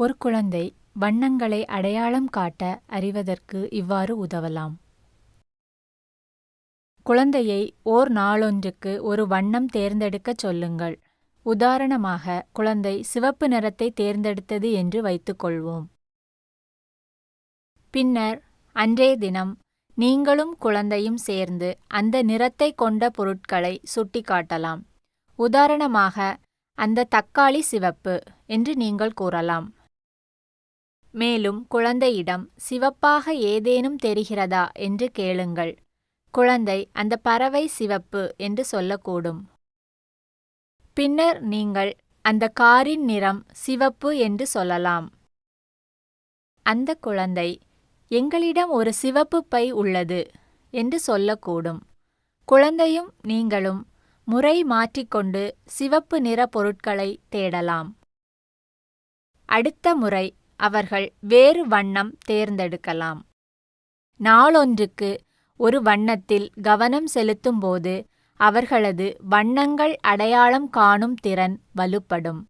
ஒரு குழந்தை வண்ணங்களை அடையாளம் காட்ட அறிவதற்கு இவ்வாறு உதவலாம். குழந்தையை ஓர் நாளொன்றுக்கு ஒரு வண்ணம் தேர்ந்தெடுக்கச் சொல்லுங்கள். உதாரணமாக குழந்தை சிவப்பு நிறத்தை தேர்ந்தெடுத்தது என்று வைத்துக்கொள்வோம் பின்னர் அன்றைய தினம் நீங்களும் குழந்தையும் சேர்ந்து அந்த நிறத்தை கொண்ட பொருட்களை சுட்டிக்காட்டலாம். உதாரணமாக அந்த தக்காளி சிவப்பு என்று நீங்கள் கூறலாம். மேலும் குழந்தையிடம் சிவப்பாக ஏதேனும் தெரிகிறதா என்று கேளுங்கள். குழந்தை அந்த பறவை சிவப்பு என்று சொல்லக்கூடும். பின்னர் நீங்கள் அந்த காரின் நிறம் சிவப்பு என்று சொல்லலாம். அந்த குழந்தை எங்களிடம் ஒரு சிவப்பு பை உள்ளது என்று சொல்லக்கூடும். குழந்தையும் நீங்களும் முறை மாற்றிக்கொண்டு சிவப்பு நிற பொருட்களை தேடலாம். அடுத்த முறை அவர்கள் வேறு வண்ணம் தேர்ந்தெடுக்கலாம். நாளொன்றுக்கு ஒரு வண்ணத்தில் கவனம் செலுத்தும்போது அவர்களது வண்ணங்கள் அடையாளம் காணும் திறன் வலுப்படும்.